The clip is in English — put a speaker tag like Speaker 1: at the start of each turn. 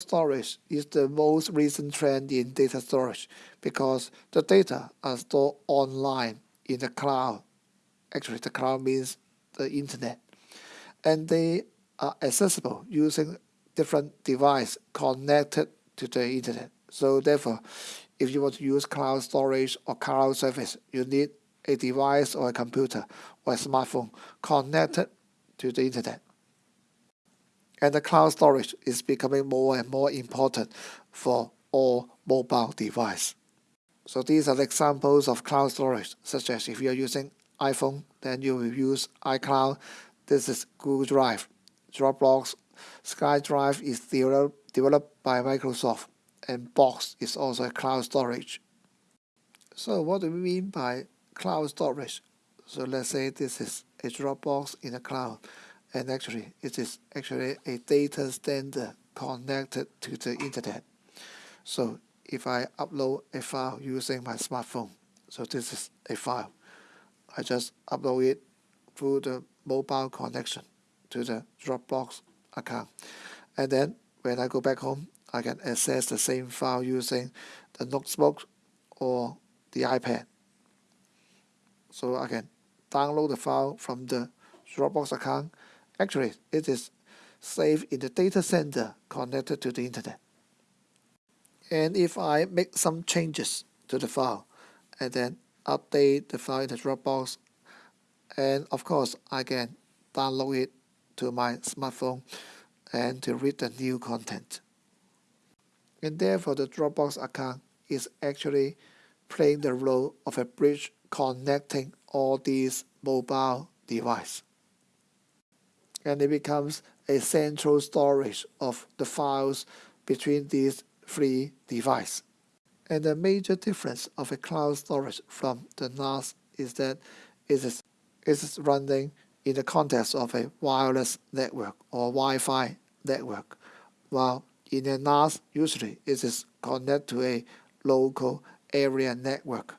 Speaker 1: storage is the most recent trend in data storage because the data are stored online in the cloud. Actually, the cloud means the internet. And they are accessible using different device connected to the internet. So therefore, if you want to use cloud storage or cloud service, you need a device or a computer or a smartphone connected to the internet. And the cloud storage is becoming more and more important for all mobile devices. So these are examples of cloud storage, such as if you're using iPhone, then you will use iCloud. This is Google Drive. Dropbox, SkyDrive is developed by Microsoft, and Box is also a cloud storage. So what do we mean by cloud storage? So let's say this is a Dropbox in the cloud and actually it is actually a data center connected to the internet. So if I upload a file using my smartphone, so this is a file, I just upload it through the mobile connection to the Dropbox account. And then when I go back home, I can access the same file using the notebook or the iPad. So I can download the file from the Dropbox account Actually, it is saved in the data center connected to the internet. And if I make some changes to the file and then update the file in the Dropbox, and of course I can download it to my smartphone and to read the new content. And therefore the Dropbox account is actually playing the role of a bridge connecting all these mobile devices and it becomes a central storage of the files between these three devices. And the major difference of a cloud storage from the NAS is that it is, it is running in the context of a wireless network or Wi-Fi network, while in a NAS usually it is connected to a local area network.